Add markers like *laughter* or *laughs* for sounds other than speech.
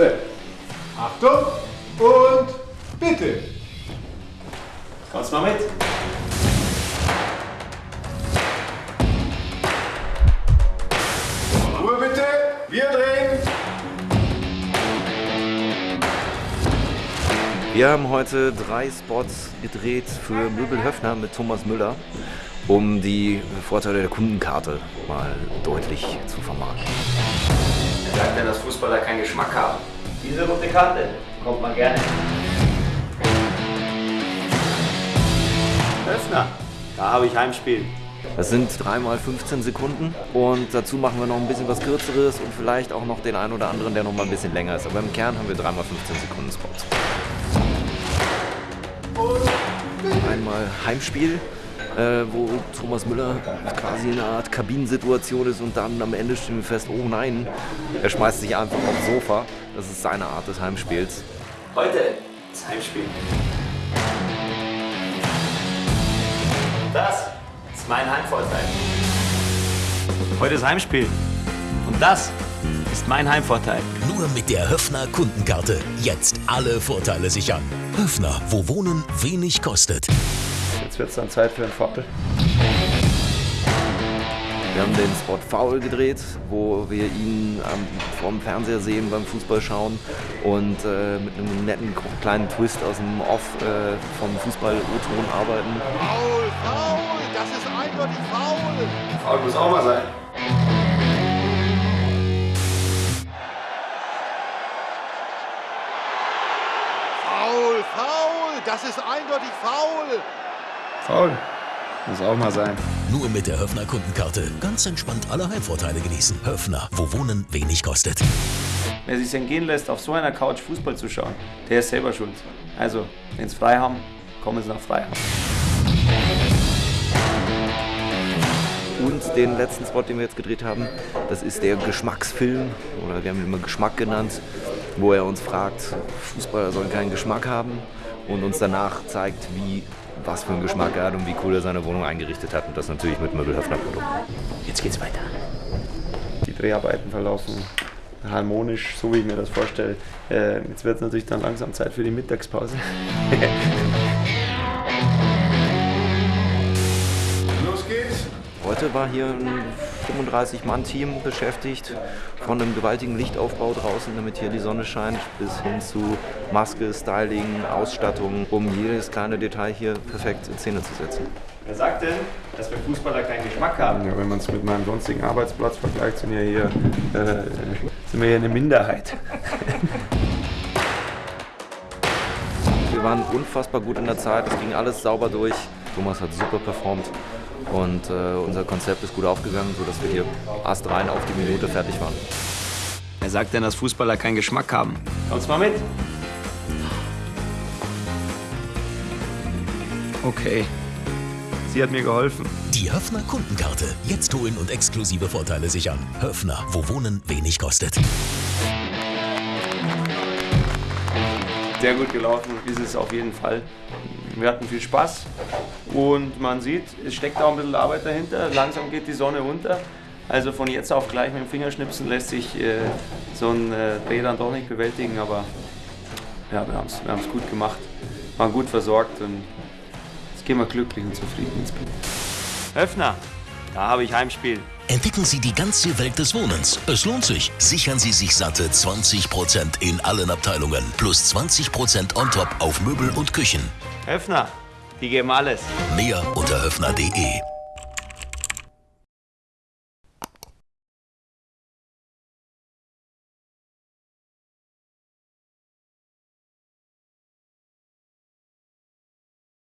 Set. Achtung und bitte. Kommst mal mit? Ruhe bitte. Wir drehen. Wir haben heute drei Spots gedreht für Möbel Höfner mit Thomas Müller, um die Vorteile der Kundenkarte mal deutlich zu vermarkten. Sagt denn, dass Fußballer keinen Geschmack haben? Diese rote Karte kommt man gerne. Öffner, da habe ich Heimspiel. Das sind dreimal 15 Sekunden und dazu machen wir noch ein bisschen was Kürzeres und vielleicht auch noch den einen oder anderen, der noch mal ein bisschen länger ist. Aber im Kern haben wir dreimal 15 Sekunden Spots. Einmal Heimspiel, äh, wo Thomas Müller quasi in einer Art Kabinensituation ist und dann am Ende stellen wir fest, oh nein, er schmeißt sich einfach aufs Sofa. Das ist seine Art des Heimspiels. Heute ist Heimspiel. Das ist mein Heimvorteil. Heute ist Heimspiel. Und das ist mein Heimvorteil. Nur mit der Höfner Kundenkarte. Jetzt alle Vorteile sichern. Höfner, wo Wohnen wenig kostet. Jetzt wird es dann Zeit für einen Foppel. Wir haben den Spot Foul gedreht, wo wir ihn ähm, vorm Fernseher sehen beim Fußballschauen und äh, mit einem netten kleinen Twist aus dem Off äh, vom Fußball-O-Ton arbeiten. Faul, faul. Das ist eindeutig faul. Foul muss auch mal sein. Faul, faul. Das ist eindeutig faul. Faul muss auch mal sein. Nur mit der Höfner Kundenkarte. Ganz entspannt alle Heimvorteile genießen. Höfner, wo Wohnen wenig kostet. Wer sich entgehen lässt, auf so einer Couch Fußball zu schauen, der ist selber schuld. Also, wenn es frei haben, kommen sie nach Freihaben. Und den letzten Spot, den wir jetzt gedreht haben, das ist der Geschmacksfilm, oder wir haben ihn immer Geschmack genannt, wo er uns fragt, Fußballer sollen keinen Geschmack haben und uns danach zeigt, wie, was für einen Geschmack er hat und wie cool er seine Wohnung eingerichtet hat. Und das natürlich mit Möbelhöfner-Produkten. Jetzt geht's weiter. Die Dreharbeiten verlaufen harmonisch, so wie ich mir das vorstelle. Äh, jetzt wird es natürlich dann langsam Zeit für die Mittagspause. *laughs* Heute war hier ein 35-Mann-Team beschäftigt, von einem gewaltigen Lichtaufbau draußen, damit hier die Sonne scheint, bis hin zu Maske, Styling, Ausstattung, um jedes kleine Detail hier perfekt in Szene zu setzen. Wer sagt denn, dass wir Fußballer keinen Geschmack haben? Ja, wenn man es mit meinem sonstigen Arbeitsplatz vergleicht, sind, ja hier, äh, sind wir hier eine Minderheit. Wir waren unfassbar gut in der Zeit, es ging alles sauber durch. Thomas hat super performt und äh, unser Konzept ist gut aufgegangen, sodass wir hier astrein auf die Minute fertig waren. Wer sagt denn, dass Fußballer keinen Geschmack haben? Kommst mal mit? Okay. Sie hat mir geholfen. Die Höfner Kundenkarte. Jetzt holen und exklusive Vorteile sichern. Höfner, wo Wohnen wenig kostet. Sehr gut gelaufen ist es auf jeden Fall. Wir hatten viel Spaß und man sieht, es steckt auch ein bisschen Arbeit dahinter. Langsam geht die Sonne unter. Also von jetzt auf gleich mit dem Fingerschnipsen lässt sich äh, so ein äh, Dreh dann doch nicht bewältigen, aber ja, wir haben es wir gut gemacht, waren gut versorgt und jetzt gehen wir glücklich und zufrieden ins Bett. Höfner, da habe ich Heimspiel. Entdecken Sie die ganze Welt des Wohnens. Es lohnt sich. Sichern Sie sich satte 20% in allen Abteilungen. Plus 20% on top auf Möbel und Küchen. Höfner, die geben alles. Mehr unter höfner.de.